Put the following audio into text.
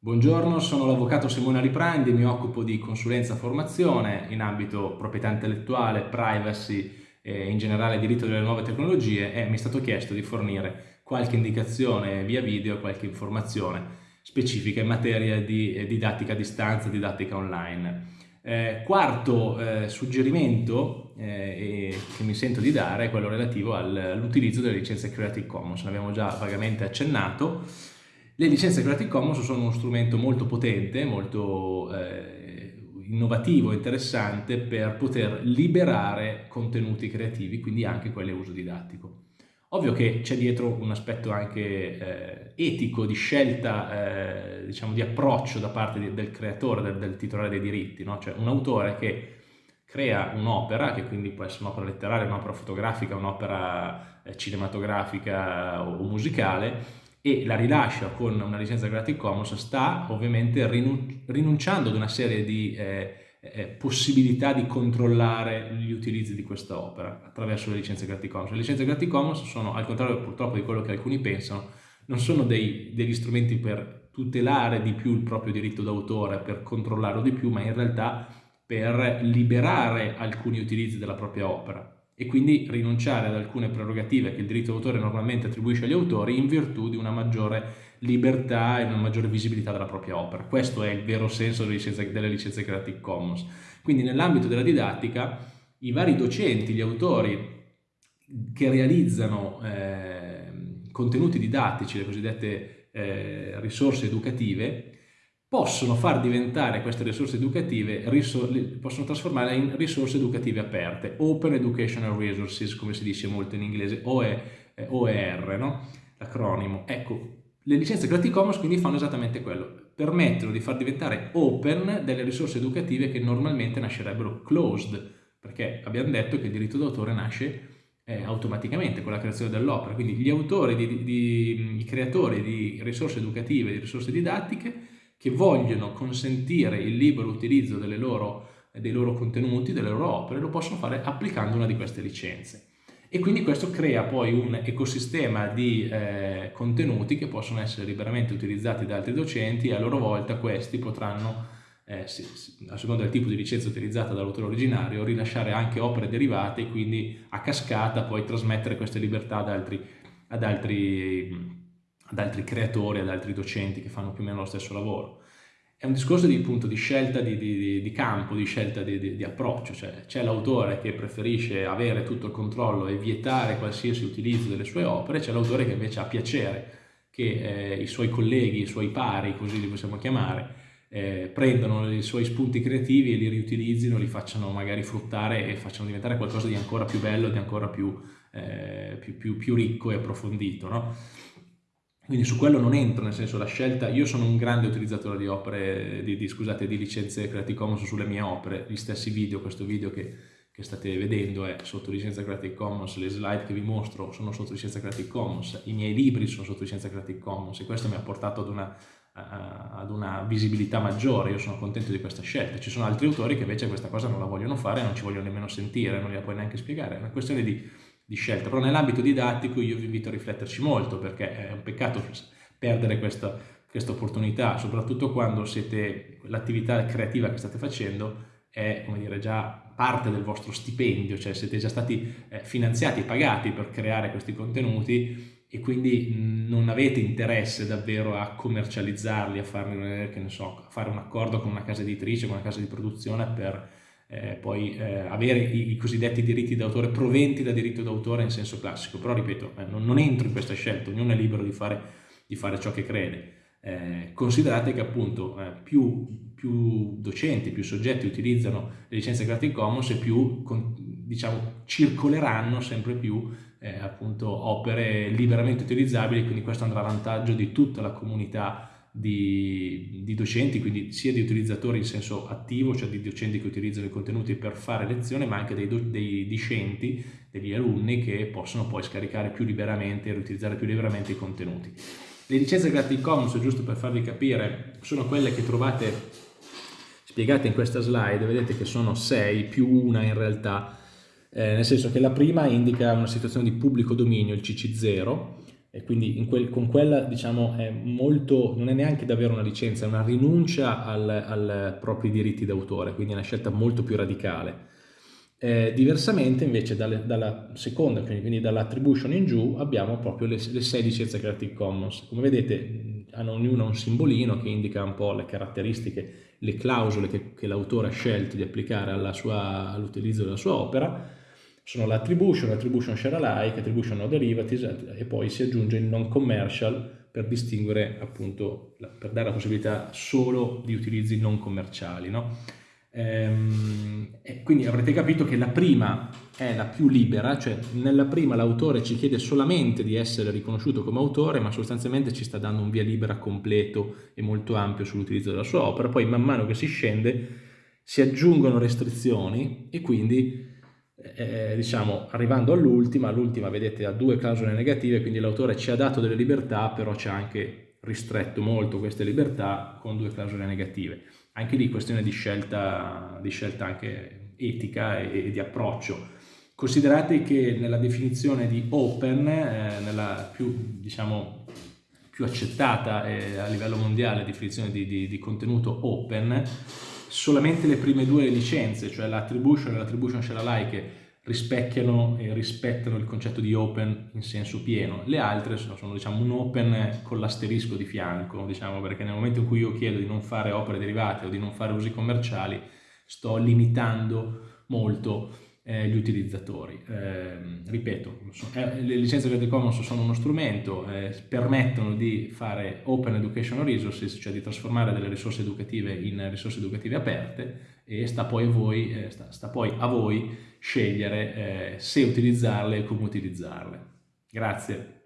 Buongiorno, sono l'avvocato Simone Riprandi mi occupo di consulenza formazione in ambito proprietà intellettuale, privacy e in generale diritto delle nuove tecnologie e mi è stato chiesto di fornire qualche indicazione via video, qualche informazione specifica in materia di eh, didattica a distanza, didattica online. Eh, quarto eh, suggerimento eh, che mi sento di dare è quello relativo all'utilizzo delle licenze Creative Commons, ne abbiamo già vagamente accennato. Le licenze Creative Commons sono uno strumento molto potente, molto eh, innovativo, interessante per poter liberare contenuti creativi, quindi anche quelli a uso didattico. Ovvio che c'è dietro un aspetto anche eh, etico, di scelta, eh, diciamo di approccio da parte di, del creatore, del, del, titolare dei diritti, no? cioè un autore che crea un'opera, che quindi può essere un'opera letteraria, un'opera fotografica, un'opera eh, cinematografica o, o musicale, e la rilascia con una licenza Creative Commons sta ovviamente rinunciando ad una serie di eh, eh, possibilità di controllare gli utilizzi di questa opera attraverso le licenze Creative Commons. Le licenze Creative Commons sono, al contrario purtroppo di quello che alcuni pensano, non sono dei, degli strumenti per tutelare di più il proprio diritto d'autore, per controllarlo di più, ma in realtà per liberare alcuni utilizzi della propria opera e quindi rinunciare ad alcune prerogative che il diritto d'autore normalmente attribuisce agli autori in virtù di una maggiore libertà e una maggiore visibilità della propria opera. Questo è il vero senso delle licenze, delle licenze Creative Commons. Quindi nell'ambito della didattica i vari docenti, gli autori che realizzano eh, contenuti didattici, le cosiddette eh, risorse educative, possono far diventare queste risorse educative, possono trasformarle in risorse educative aperte, Open Educational Resources, come si dice molto in inglese, OE, eh, OER, no? l'acronimo. Ecco, le licenze Creative Commons quindi fanno esattamente quello, permettono di far diventare open delle risorse educative che normalmente nascerebbero closed, perché abbiamo detto che il diritto d'autore nasce eh, automaticamente con la creazione dell'opera, quindi gli autori, di, di, i creatori di risorse educative, di risorse didattiche, che vogliono consentire il libero utilizzo loro, dei loro contenuti, delle loro opere, lo possono fare applicando una di queste licenze. E quindi questo crea poi un ecosistema di eh, contenuti che possono essere liberamente utilizzati da altri docenti e a loro volta questi potranno, eh, sì, sì, a seconda del tipo di licenza utilizzata dall'autore originario, rilasciare anche opere derivate e quindi a cascata poi trasmettere queste libertà ad altri, ad altri ad altri creatori, ad altri docenti che fanno più o meno lo stesso lavoro. È un discorso di, appunto, di scelta di, di, di, campo, di scelta di, approccio, cioè c'è l'autore che preferisce avere tutto il controllo e vietare qualsiasi utilizzo delle sue opere, c'è l'autore che invece ha piacere che eh, i suoi colleghi, i suoi pari, così li possiamo chiamare, eh, prendano i suoi spunti creativi e li riutilizzino, li facciano magari fruttare e facciano diventare qualcosa di ancora più bello, di ancora più, eh, più, più, più ricco e approfondito. No? Quindi su quello non entro, nel senso la scelta, io sono un grande utilizzatore di opere, di, di, scusate, di licenze Creative Commons sulle mie opere, gli stessi video, questo video che, che, state vedendo è sotto licenza Creative Commons, le slide che vi mostro sono sotto licenza Creative Commons, i miei libri sono sotto licenza Creative Commons e questo mi ha portato ad una, ad una visibilità maggiore, io sono contento di questa scelta. Ci sono altri autori che invece questa cosa non la vogliono fare, non ci vogliono nemmeno sentire, non gliela puoi neanche spiegare, è una questione di di scelta, però nell'ambito didattico io vi invito a rifletterci molto perché è un peccato perdere questa, questa opportunità, soprattutto quando l'attività creativa che state facendo è dire, già parte del vostro stipendio, cioè siete già stati eh, finanziati e pagati per creare questi contenuti e quindi non avete interesse davvero a commercializzarli, a, farne, so, a fare un accordo con una casa editrice, con una casa di produzione per eh, poi eh, avere i, i, cosiddetti diritti d'autore proventi da diritto d'autore in senso classico, però ripeto, eh, non, non, entro in questa scelta, ognuno è libero di fare, di fare ciò che crede. Eh, considerate che appunto eh, più, più, docenti, più soggetti utilizzano le licenze Creative Commons e più con, diciamo, circoleranno sempre più eh, appunto opere liberamente utilizzabili, quindi questo andrà a vantaggio di tutta la comunità di, di, docenti, quindi sia di utilizzatori in senso attivo, cioè di docenti che utilizzano i contenuti per fare lezione, ma anche dei, dei discenti, degli alunni che possono poi scaricare più liberamente e riutilizzare più liberamente i contenuti. Le licenze Creative Commons, giusto per farvi capire, sono quelle che trovate spiegate in questa slide, vedete che sono 6 più una in realtà, eh, nel senso che la prima indica una situazione di pubblico dominio, il CC0, e quindi quel, con quella diciamo è molto, non è neanche davvero una licenza, è una rinuncia ai propri diritti d'autore, quindi è una scelta molto più radicale. Eh, diversamente invece dalle, dalla seconda, quindi dall'attribution in giù, abbiamo proprio le, le sei licenze Creative Commons. Come vedete hanno ognuna un simbolino che indica un po' le caratteristiche, le clausole che, che l'autore ha scelto di applicare all'utilizzo all della sua opera, sono l'attribution, l'attribution share alike, attribution no derivatives e poi si aggiunge il non commercial per distinguere appunto, per dare la possibilità solo di utilizzi non commerciali. No? Ehm, e quindi avrete capito che la prima è la più libera, cioè nella prima l'autore ci chiede solamente di essere riconosciuto come autore, ma sostanzialmente ci sta dando un via libera completo e molto ampio sull'utilizzo della sua opera. Poi man mano che si scende si aggiungono restrizioni e quindi eh, diciamo, arrivando all'ultima, l'ultima vedete ha due clausole negative, quindi l'autore ci ha dato delle libertà, però ci ha anche ristretto molto queste libertà con due clausole negative. Anche lì questione di scelta, di scelta anche etica e, e, di approccio. Considerate che nella definizione di open, eh, nella più, diciamo, più accettata eh, a livello mondiale definizione di, di, di contenuto open, solamente le prime due licenze, cioè l'attribution e l'attribution share alike, rispecchiano e rispettano il concetto di open in senso pieno. Le altre sono, sono diciamo, un open con l'asterisco di fianco, diciamo, perché nel momento in cui io chiedo di non fare opere derivate o di non fare usi commerciali, sto limitando molto gli utilizzatori. Eh, ripeto, eh, le licenze Creative Commons sono uno strumento, eh, permettono di fare open educational resources, cioè di trasformare delle risorse educative in risorse educative aperte e sta poi a voi, eh, sta, sta poi a voi scegliere eh, se utilizzarle e come utilizzarle. Grazie.